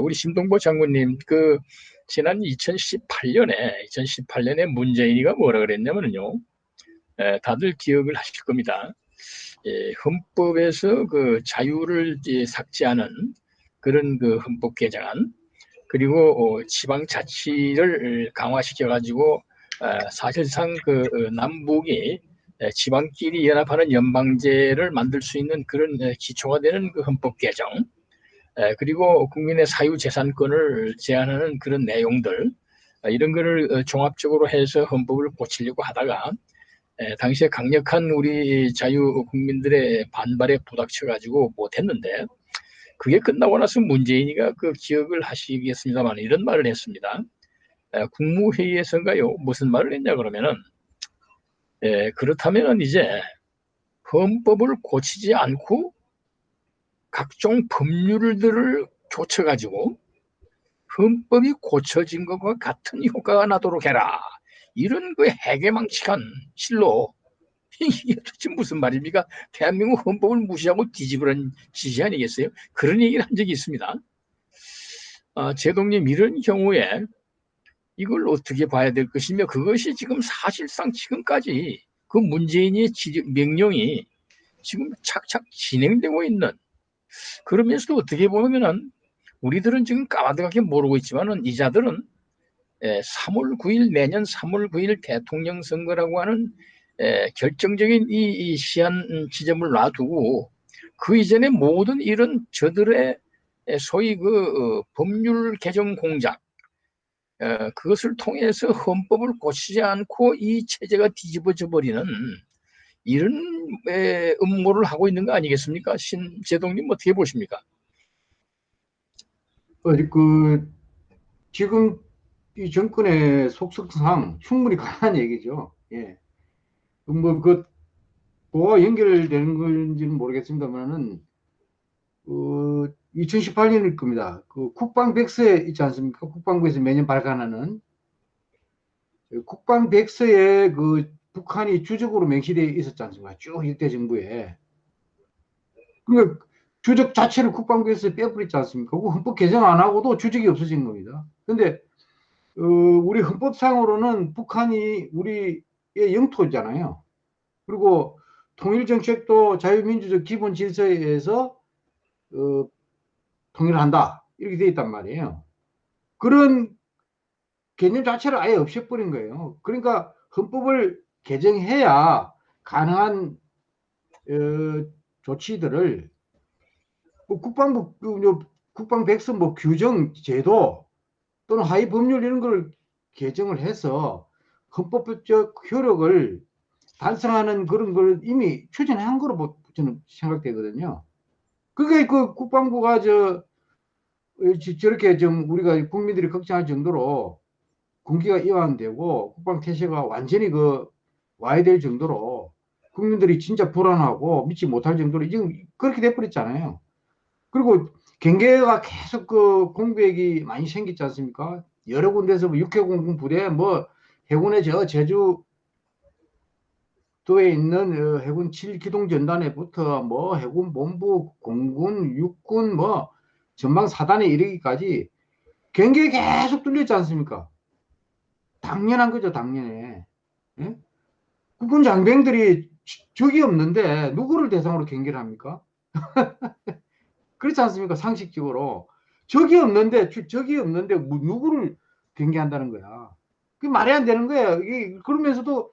우리 심동보 장군님 그 지난 2018년에 2018년에 문재인이가 뭐라 그랬냐면요. 다들 기억을 하실 겁니다. 예, 헌법에서 그 자유를 삭제하는 그런 그 헌법 개정안 그리고 어, 지방 자치를 강화시켜 가지고 어, 사실상 그 어, 남북이 지방끼리 연합하는 연방제를 만들 수 있는 그런 기초가 되는 그 헌법 개정 그리고 국민의 사유재산권을 제한하는 그런 내용들 이런 거를 종합적으로 해서 헌법을 고치려고 하다가 당시에 강력한 우리 자유 국민들의 반발에 부닥쳐 가지고 못했는데 그게 끝나고 나서 문재인이가 그 기억을 하시겠습니다만 이런 말을 했습니다. 국무회의에서인가요? 무슨 말을 했냐 그러면은 에, 그렇다면 이제 헌법을 고치지 않고 각종 법률들을 교쳐가지고 헌법이 고쳐진 것과 같은 효과가 나도록 해라. 이런 그 해괴망측한 실로 이게 도대체 무슨 말입니까? 대한민국 헌법을 무시하고 뒤집으라는 지시 아니겠어요? 그런 얘기를 한 적이 있습니다. 아, 제동님 이런 경우에 이걸 어떻게 봐야 될 것이며 그것이 지금 사실상 지금까지 그 문재인의 명령이 지금 착착 진행되고 있는 그러면서도 어떻게 보면은 우리들은 지금 까마득하게 모르고 있지만은 이자들은 3월 9일 내년 3월 9일 대통령 선거라고 하는 결정적인 이, 이 시한 지점을 놔두고 그 이전에 모든 이런 저들의 소위 그 어, 법률 개정 공작 어, 그것을 통해서 헌법을 고치지 않고 이 체제가 뒤집어져 버리는 이런 음모를 하고 있는 거 아니겠습니까? 신재동님 어떻게 보십니까? 어, 그 지금 이 정권의 속성상 충분히 가능한 얘기죠. 예. 뭐그 뭐가 연결되는 건지는 모르겠습니다만은 그 2018년일 겁니다. 그 국방 백서에 있지 않습니까? 국방부에서 매년 발간하는 국방 백서에 그 북한이 주적으로 명시되어 있었지 않습니까? 쭉 일대 정부에. 그러니까 주적 자체를 국방부에서 빼버렸지 않습니까? 그 헌법 개정 안 하고도 주적이 없어진 겁니다. 근데 어, 우리 헌법상으로는 북한이 우리의 영토잖아요. 그리고 통일정책도 자유민주적 기본 질서에 의해서 어, 통일을 한다. 이렇게 되어 있단 말이에요. 그런 개념 자체를 아예 없애버린 거예요. 그러니까 헌법을 개정해야 가능한 어, 조치들을 뭐 국방부 그, 국방 백서 뭐 규정 제도 또는 하위 법률 이런 걸 개정을 해서 헌법적 효력을 달성하는 그런 걸 이미 추진한 거로 뭐 저는 생각되거든요. 그게 그 국방부가 저 저렇게 좀 우리가 국민들이 걱정할 정도로 군기가 이완되고 국방 태세가 완전히 그 와야 될 정도로 국민들이 진짜 불안하고 믿지 못할 정도로 지금 그렇게 돼버렸잖아요. 그리고 경계가 계속 그 공백이 많이 생겼지 않습니까? 여러 군데서 뭐 육해공군 부대, 뭐 해군의 저 제주 도에 있는 어, 해군 7기동 전단에부터 뭐 해군 본부, 공군, 육군 뭐 전방 사단에 이르기까지 경계 계속 뚫렸지 않습니까? 당연한 거죠, 당연해. 예? 국군 장병들이 적이 없는데 누구를 대상으로 경계를 합니까? 그렇지 않습니까? 상식적으로. 적이 없는데, 적이 없는데, 누구를 경계한다는 거야. 그게 말이 안 되는 거야. 그러면서도,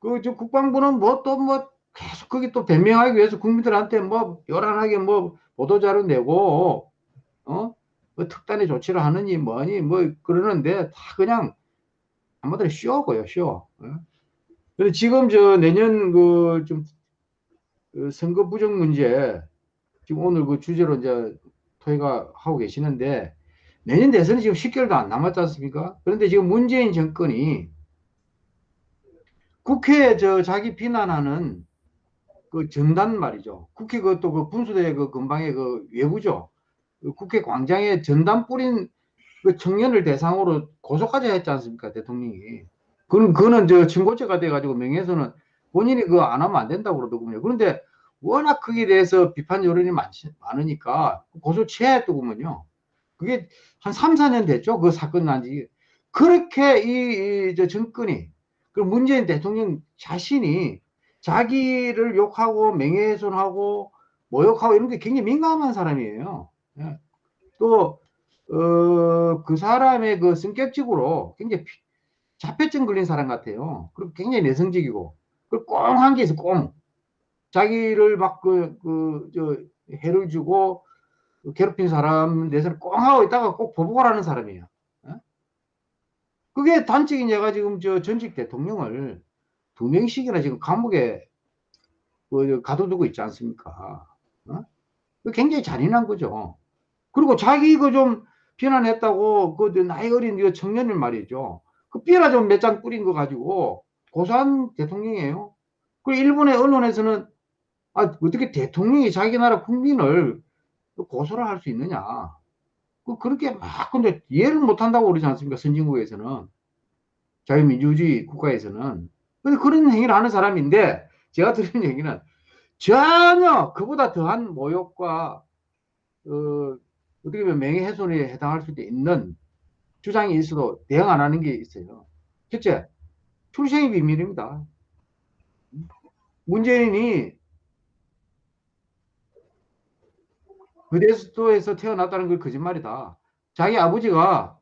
그, 저 국방부는 뭐또 뭐, 계속 거기 또 변명하기 위해서 국민들한테 뭐, 요란하게 뭐, 보도자료 내고, 어? 뭐 특단의 조치를 하느니 뭐니 뭐 그러는데 다 그냥 한마디로 쇼고요, 쇼. 어? 그래서 지금 저 내년 그좀 그 선거 부정 문제 지금 오늘 그 주제로 이제 토의가 하고 계시는데 내년 대선이 지금 10개월도 안 남았지 않습니까? 그런데 지금 문재인 정권이 국회에 저 자기 비난하는 그 전단 말이죠. 국회 그또 그 분수대 그 근방에 그 외부죠. 그 국회 광장에 전단 뿌린 그 청년을 대상으로 고소까지 했지 않습니까? 대통령이. 그는, 그거는 저 친고죄가 돼가지고 명예훼손은 본인이 그거 안 하면 안 된다고 그러더군요. 그런데 워낙 거기에 대해서 비판 여론이 많지, 많으니까 고소 취하했더구먼요. 그게 한 3, 4년 됐죠. 그 사건 난 지. 그렇게 이, 이, 저 정권이, 그 문재인 대통령 자신이 자기를 욕하고 명예훼손하고 모욕하고 이런 게 굉장히 민감한 사람이에요. 예. 또, 어, 그 사람의 그 성격적으로 굉장히 피- 자폐증 걸린 사람 같아요. 그리고 굉장히 내성적이고, 그리고 꽁한 게 있어, 꽁. 자기를 막 그, 그, 저, 해를 주고, 괴롭힌 사람 내서는 꽁 하고 있다가 꼭 보복을 하는 사람이에요. 예? 그게 단적인 얘가 지금 저 전직 대통령을 두 명씩이나 지금 감옥에 그 가둬두고 있지 않습니까? 어? 그 굉장히 잔인한 거죠. 그리고 자기 그 좀 비난했다고 그 나이 어린 그 청년을 말이죠. 그 삐라 좀 몇 장 뿌린 거 가지고 고소한 대통령이에요. 그 일본의 언론에서는 아, 어떻게 대통령이 자기 나라 국민을 고소를 할 수 있느냐. 그, 그렇게 막, 근데 이해를 못 한다고 그러지 않습니까? 선진국에서는. 자유민주주의 국가에서는. 근데 그런 행위를 하는 사람인데, 제가 들은 얘기는 전혀 그보다 더한 모욕과, 어, 어떻게 보면 명예훼손에 해당할 수도 있는 주장이 있어도 대응 안 하는 게 있어요. 첫째, 출생이 비밀입니다. 문재인이 그대수도에서 태어났다는 건 거짓말이다. 자기 아버지가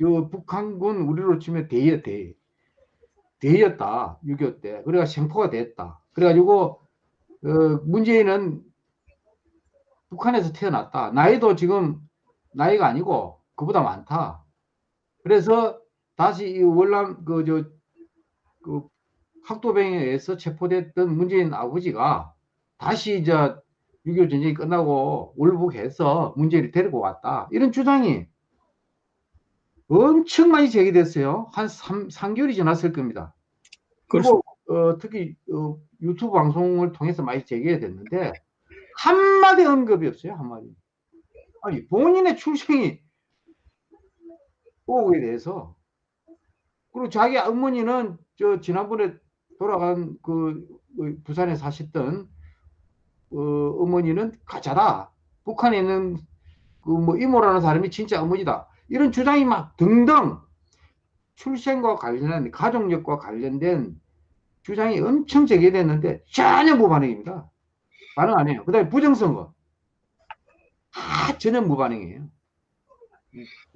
저 북한군 우리로 치면 대여 대 대였다 6.25 때. 그래가 생포가 됐다. 그래가지고 어, 문재인은 북한에서 태어났다. 나이도 지금 나이가 아니고 그보다 많다. 그래서 다시 이 월남 그저 그 학도병에 의해서 체포됐던 문재인 아버지가 다시 이제 6.25 전쟁이 끝나고 월북해서 문재인을 데리고 왔다. 이런 주장이 엄청 많이 제기됐어요. 한 3, 3개월이 지났을 겁니다. 그리고 어, 특히 어, 유튜브 방송을 통해서 많이 제기가 됐는데 한마디 언급이 없어요. 한마디. 아니 본인의 출생이 오에 대해서 그리고 자기 어머니는 저 지난번에 돌아간 그, 그 부산에 사셨던 어, 어머니는 가짜다. 북한에 있는 그 뭐 이모라는 사람이 진짜 어머니다. 이런 주장이 막 등등 출생과 관련한 가족력과 관련된 주장이 엄청 제기됐는데 전혀 무반응입니다. 반응 안 해요. 그 다음에 부정선거. 아, 전혀 무반응이에요.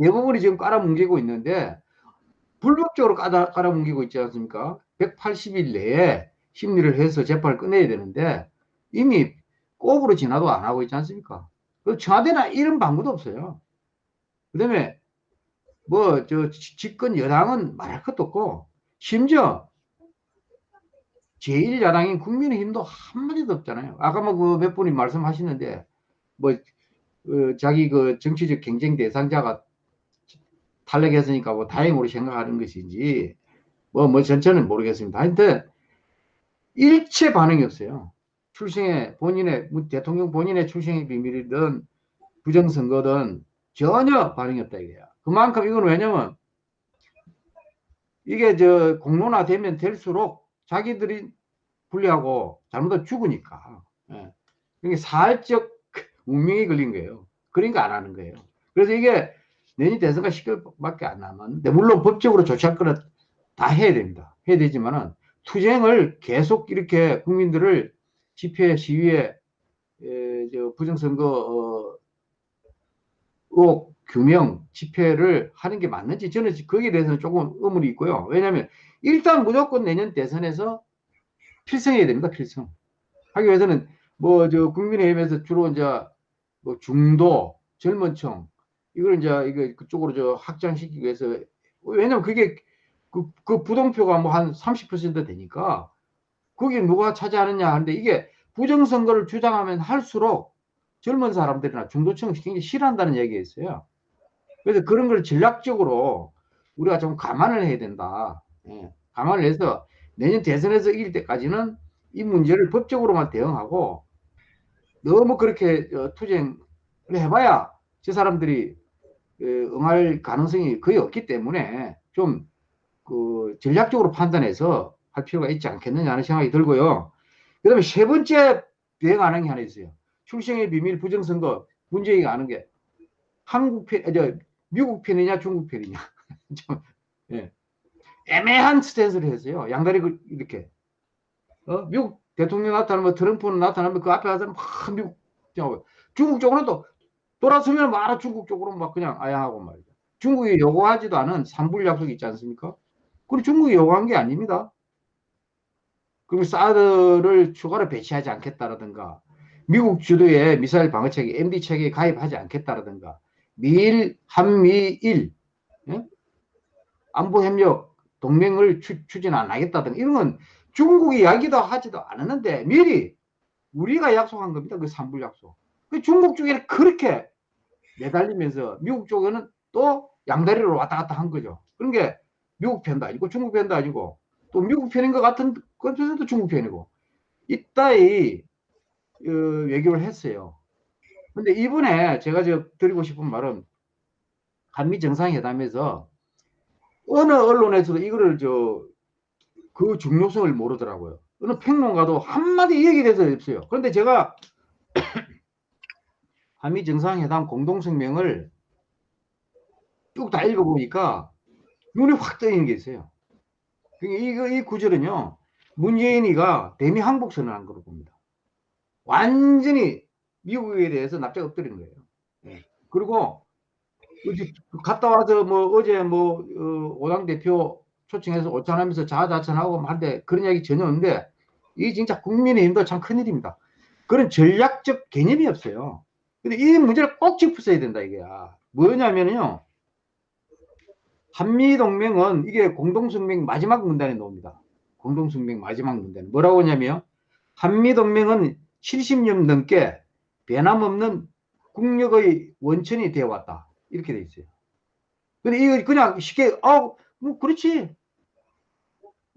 대부분이 지금 깔아뭉개고 있는데 불법적으로 깔아, 깔아뭉개고 있지 않습니까? 180일 내에 심리를 해서 재판을 끝내야 되는데 이미 꼽으로 지나도 안 하고 있지 않습니까? 그 청와대나 이런 방법도 없어요. 그 다음에 뭐 저 집권 여당은 말할 것도 없고 심지어 제1야당인 국민의힘도 한마디도 없잖아요. 아까 뭐 그 몇 분이 말씀하시는데 뭐 어, 자기 그 정치적 경쟁 대상자가 탈락했으니까 뭐 다행으로 생각하는 것인지 뭐, 뭐 전체는 모르겠습니다. 하여튼 일체 반응이 없어요. 출생의 본인의 뭐 대통령 본인의 출생의 비밀이든 부정선거든 전혀 반응이 없다 이거야. 그만큼 이건 왜냐면 이게 저 공론화되면 될수록 자기들이 불리하고 잘못하면 죽으니까. 예. 이게 사회적 운명이 걸린 거예요. 그러니까 안 하는 거예요. 그래서 이게 내년 대선가 10개월밖에 안 남았는데 물론 법적으로 조치할 거는 다 해야 됩니다. 해야 되지만은 투쟁을 계속 이렇게 국민들을 집회 시위에 에, 저 부정선거 어, 규명 집회를 하는 게 맞는지 저는 거기에 대해서는 조금 의문이 있고요. 왜냐하면 일단 무조건 내년 대선에서 필승해야 됩니다. 필승. 하기 위해서는 뭐 저 국민의힘에서 주로 이제 뭐 중도 젊은 층 이걸 이제 이거 그쪽으로 저 확장시키기 위해서 왜냐면 그게 그, 그 부동표가 뭐 한 30% 되니까 거기 누가 차지하느냐 하는데 이게 부정선거를 주장하면 할수록 젊은 사람들이나 중도층이 굉장히 싫어한다는 얘기가 있어요. 그래서 그런 걸 전략적으로 우리가 좀 감안을 해야 된다. 예, 감안을 해서 내년 대선에서 이길 때까지는 이 문제를 법적으로만 대응하고 너무 그렇게 어, 투쟁을 해봐야 저 사람들이 어, 응할 가능성이 거의 없기 때문에 좀 그 전략적으로 판단해서 할 필요가 있지 않겠느냐 하는 생각이 들고요. 그 다음에 세 번째 대응 게 하나 있어요. 출생의 비밀 부정선거 문재인이 아는 게 한국 편, 아, 저 미국 편이냐 중국 편이냐 좀, 예. 애매한 스탠스를 했어요. 양다리 그- 이렇게 어? 미국 대통령 나타나면 트럼프는 나타나면 그 앞에 가서는 막 미국 중국 쪽으로는 또 돌아서면 막 중국 쪽으로 막 그냥 아야 하고 말이죠. 중국이 요구하지도 않은 삼불 약속이 있지 않습니까? 그리고 중국이 요구한 게 아닙니다. 그리고 사드를 추가로 배치하지 않겠다라든가 미국 주도의 미사일 방어 체계 MD 체계에 가입하지 않겠다라든가 미일 한미일 예? 안보 협력 동맹을 추, 추진 안 하겠다든가 이런 건 중국이 이야기도 하지도 않았는데 미리 우리가 약속한 겁니다. 그 삼불 약속. 그 중국 쪽에는 그렇게 매달리면서 미국 쪽에는 또 양다리로 왔다 갔다 한 거죠. 그런 게 미국 편도 아니고 중국 편도 아니고 또 미국 편인 것 같은 것에서도 중국 편이고 이따위 어, 외교를 했어요. 근데 이번에 제가 저 드리고 싶은 말은 한미 정상회담에서 어느 언론에서도 이거를 저 그 중요성을 모르더라고요. 어느 평론가도 한마디 얘기에 대해서 없어요. 그런데 제가 한미 정상회담 공동성명을 쭉 다 읽어보니까 눈에 확 뜨이는 게 있어요. 그게 이거, 이 구절은요, 문재인이가 대미 항복 선언한 거로 봅니다. 완전히 미국에 대해서 납작 엎드리는 거예요. 예. 그리고 갔다 와서 뭐 어제 뭐 어, 오당 대표 초청해서 오찬하면서 자아자찬하고 한데 그런 이야기 전혀 없는데 이 진짜 국민의힘도 참 큰일입니다. 그런 전략적 개념이 없어요. 근데 이 문제를 꼭 짚었어야 된다 이게 뭐냐면요 한미동맹은 이게 공동성명 마지막 문단에 나옵니다. 공동성명 마지막 문단에 뭐라고 하냐면 한미동맹은 70년 넘게 변함없는 국력의 원천이 되어 왔다. 이렇게 돼 있어요. 근데 이거 그냥 쉽게 아, 뭐 그렇지.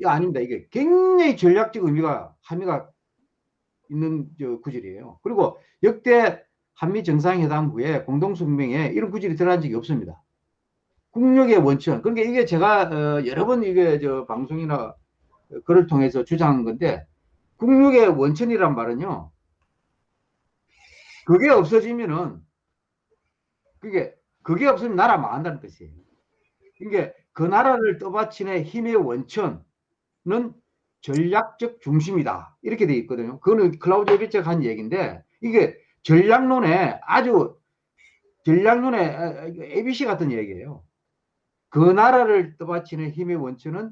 이 아닙니다. 이게 굉장히 전략적 의미가 함의가 있는 저 구절이에요. 그리고 역대 한미 정상회담 후에 공동성명에 이런 구절이 들어간 적이 없습니다. 국력의 원천. 그러니까 이게 제가 어, 여러 번 이게 저 방송이나 글을 통해서 주장한 건데 국력의 원천이란 말은요. 그게 없어지면은 그게 그게 없으면 나라 망한다는 뜻이에요. 이게 그 나라를 떠받치는 힘의 원천은 전략적 중심이다. 이렇게 돼 있거든요. 그거는 클라우드 에비체가 한 얘기인데 이게 전략론에 아주 전략론의 ABC 같은 얘기예요. 그 나라를 떠받치는 힘의 원천은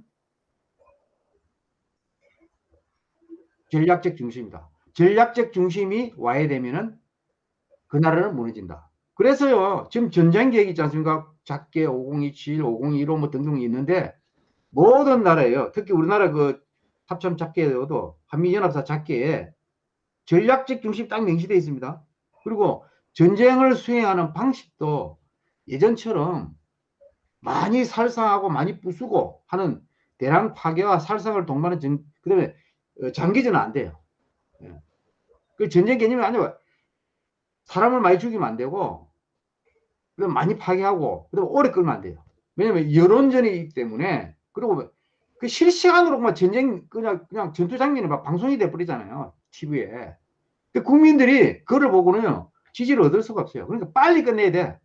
전략적 중심이다. 전략적 중심이 와야 되면은 그 나라는 무너진다. 그래서요, 지금 전쟁 계획 있지 않습니까? 작게 5027, 5015 뭐 등등 있는데 모든 나라예요. 특히 우리나라 그 합참 작계에도 한미연합사 작계에 전략적 중심 딱 명시되어 있습니다. 그리고 전쟁을 수행하는 방식도 예전처럼 많이 살상하고 많이 부수고 하는 대량 파괴와 살상을 동반한 전, 그 다음에 장기전은 안 돼요. 예. 그 전쟁 개념이 아니고 사람을 많이 죽이면 안 되고 그다음 많이 파괴하고 그다음 오래 끌면 안 돼요. 왜냐면 여론전이기 때문에 그리고 그 실시간으로 막 전쟁 그냥 그냥 전투 장면이 막 방송이 돼 버리잖아요. TV에. 근데 국민들이 그걸 보고는요 지지를 얻을 수가 없어요. 그러니까 빨리 끝내야 돼.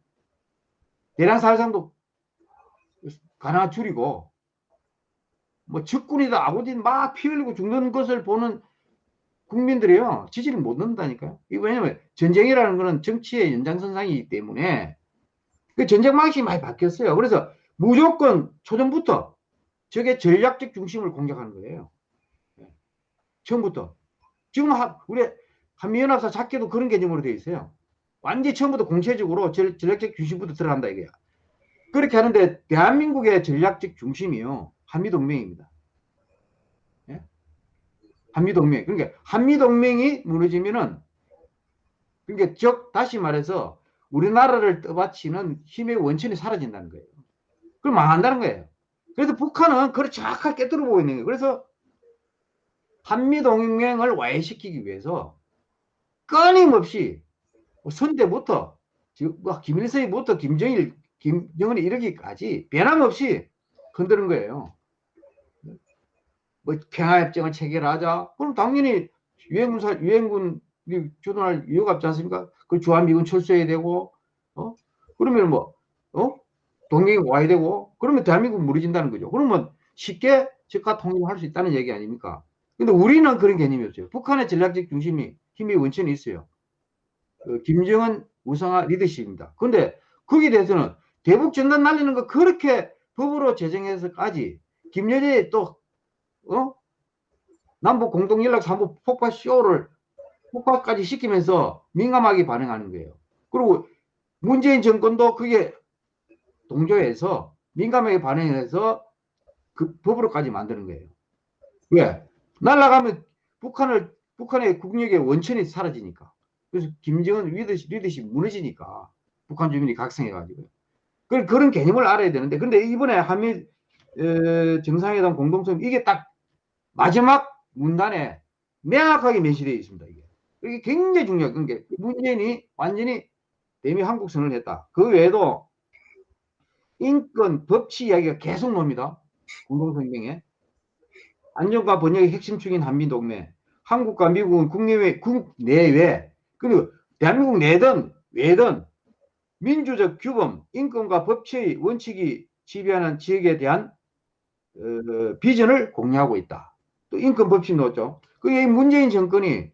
대량 살상도 가능한 줄이고 뭐 적군이다 아군이다 막 피 흘리고 죽는 것을 보는 국민들이요 지지를 못 넣는다니까요. 이거 왜냐면 전쟁이라는 거는 정치의 연장선상이기 때문에 그 전쟁 방식이 많이 바뀌었어요. 그래서 무조건 초전부터 저게 전략적 중심을 공격하는 거예요. 예. 처음부터 지금 하, 우리 한미연합사 작게도 그런 개념으로 되어 있어요. 완전히 처음부터 공체적으로 전, 전략적 중심부터 들어간다 이게야. 그렇게 하는데 대한민국의 전략적 중심이요 한미동맹입니다. 예? 한미동맹. 그러니까 한미동맹이 무너지면은 그러니까 즉 다시 말해서 우리나라를 떠받치는 힘의 원천이 사라진다는 거예요. 그럼 망한다는 거예요. 그래서 북한은 그걸 정확하게 깨뜨려 보고 있는 거예요. 그래서 한미동맹을 와해시키기 위해서 끊임없이 선대부터 뭐 김일성부터 김정일, 김정은이 이르기까지 변함없이 흔드는 거예요. 뭐 평화협정을 체결하자. 그럼 당연히 유엔군 사 유엔군 주둔할 이유가 없지 않습니까? 그 주한미군 철수해야 되고 어 그러면 뭐 어? 동맹이 와야 되고 그러면 대한민국 무너진다는 거죠. 그러면 쉽게 즉각 통일할 수 있다는 얘기 아닙니까? 근데 우리는 그런 개념이 없어요. 북한의 전략적 중심이 힘이 원천이 있어요. 그 김정은 우상화 리더십입니다. 근데 거기에 대해서는 대북 전단 날리는 거 그렇게 법으로 제정해서까지 김여재 또 어? 남북 공동 연락 사무 폭파 쇼를 폭파까지 시키면서 민감하게 반응하는 거예요. 그리고 문재인 정권도 그게 동조해서 민감하게 반응해서 그 법으로까지 만드는 거예요. 왜? 날아가면 북한을 북한의 국력의 원천이 사라지니까. 그래서 김정은 리더십, 리더십 무너지니까 북한 주민이 각성해가지고 그런 그런 개념을 알아야 되는데 근데 이번에 한미 어, 정상회담 공동성 이게 딱 마지막 문단에 명확하게 메시되어 있습니다. 이게 이게 굉장히 중요한 게 문재인이 완전히 대미 한국선을 했다. 그 외에도 인권 법치 이야기가 계속 나옵니다. 공동성명에 안전과 번영의 핵심축인 한미동맹 한국과 미국은 국내외 국내외 그리고 대한민국 내든 외든 민주적 규범 인권과 법치의 원칙이 지배하는 지역에 대한 어, 비전을 공유하고 있다. 또 인권 법칙 넣었죠. 그게 문재인 정권이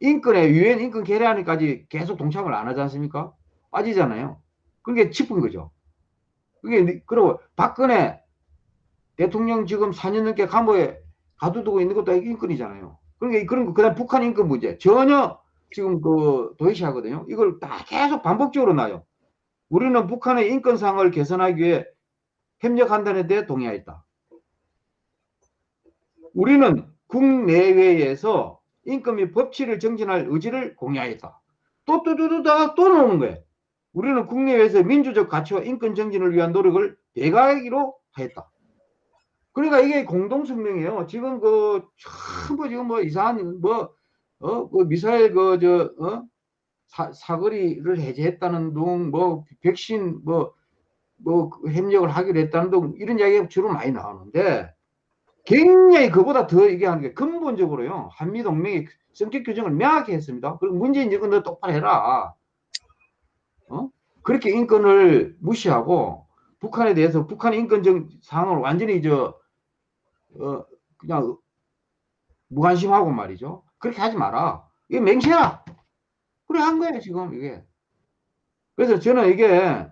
인권에 유엔 인권 개량안까지 계속 동참을 안 하지 않습니까? 빠지잖아요. 그게 짚은 거죠. 그게 그리고 박근혜 대통령 지금 4년 넘게 감옥에 가두두고 있는 것도 인권이잖아요. 그러니까 그런 거 그다음 북한 인권 문제 전혀 지금 그 도외시하거든요. 이걸 다 계속 반복적으로 나요. 우리는 북한의 인권상을 개선하기 위해 협력한다는 데 동의하였다. 우리는 국내외에서 인권 및 법치를 정진할 의지를 공유하였다. 또, 또, 또, 또, 또, 또 나오는 거예요. 우리는 국내외에서 민주적 가치와 인권 정진을 위한 노력을 대가하기로 하였다. 그러니까 이게 공동성명이에요. 지금 그, 전부 지금 뭐 이상한, 뭐, 어, 그 미사일 그, 저, 어? 사, 사거리를 해제했다는 둥, 뭐, 백신, 뭐, 뭐, 그 협력을 하기로 했다는 둥, 이런 이야기가 주로 많이 나오는데, 굉장히 그보다 더 얘기하는 게 근본적으로요, 한미동맹의 성격 규정을 명확히 했습니다. 그리고 문재인 정권도 똑바로 해라. 어? 그렇게 인권을 무시하고, 북한에 대해서 북한의 인권적 상황을 완전히 저, 어, 그냥 무관심하고 말이죠. 그렇게 하지 마라. 이게 맹세야. 그래 한 거예요 지금 이게. 그래서 저는 이게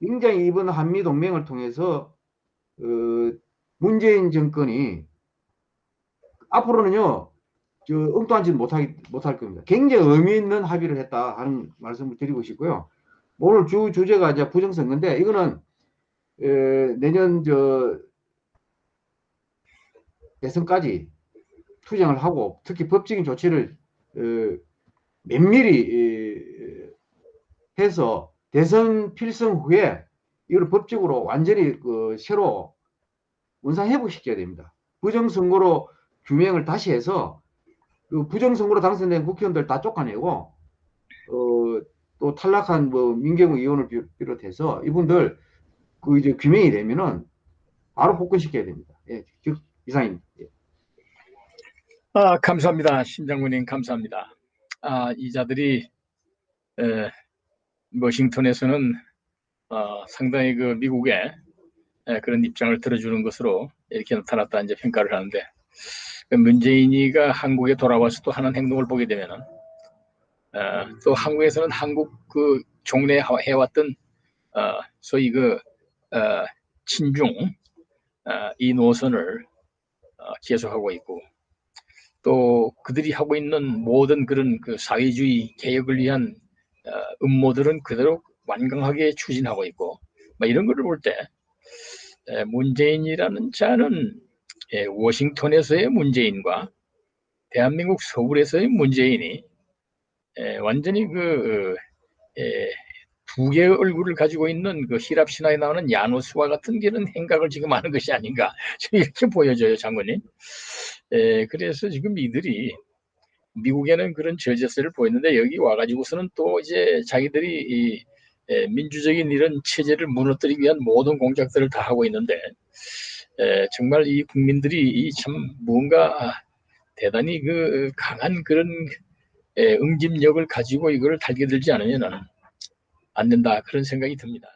굉장히 이번 한미 동맹을 통해서 어, 문재인 정권이 앞으로는요 저 엉뚱한 짓 못하기 못할 겁니다. 굉장히 의미 있는 합의를 했다 하는 말씀을 드리고 싶고요. 오늘 주 주제가 이제 부정선거인데 이거는 에, 내년 저 대선까지 투쟁을 하고 특히 법적인 조치를 어, 면밀히 해서 대선 필승 후에 이걸 법적으로 완전히 그 새로 원상 회복시켜야 됩니다. 부정선거로 규명을 다시 해서 그 부정선거로 당선된 국회의원들 다 쫓아내고 어, 또 탈락한 뭐 민경우 의원을 비롯해서 이분들 그 이제 규명이 되면은 바로 복권시켜야 됩니다. 예, 이상입니다. 예. 아, 감사합니다. 심장군님 감사합니다. 아, 이 자들이 에, 워싱턴에서는 어, 상당히 그 미국의 에, 그런 입장을 들어주는 것으로 이렇게 나타났다 이제 평가를 하는데 그 문재인이가 한국에 돌아와서 또 하는 행동을 보게 되면은 어, 또 한국에서는 한국 그 종래 해왔던 어, 소위 그 어, 친중 어, 이 노선을 어, 계속하고 있고 또 그들이 하고 있는 모든 그런 그 사회주의 개혁을 위한 어, 음모들은 그대로 완강하게 추진하고 있고 뭐 이런 거를 볼때 문재인이라는 자는 예, 워싱턴에서의 문재인과 대한민국 서울에서의 문재인이 예, 완전히 그 예, 두 개의 얼굴을 가지고 있는 그 히랍 신화에 나오는 야노스와 같은 그런 행각을 지금 하는 것이 아닌가 이렇게 보여져요 장관님. 에, 그래서 지금 이들이 미국에는 그런 저제세를 보였는데 여기 와가지고서는 또 이제 자기들이 이 에, 민주적인 이런 체제를 무너뜨리기 위한 모든 공작들을 다 하고 있는데 에, 정말 이 국민들이 이 참 뭔가 대단히 그 강한 그런 예, 응집력을 가지고 이걸 달게 들지 않으면 안 된다 그런 생각이 듭니다.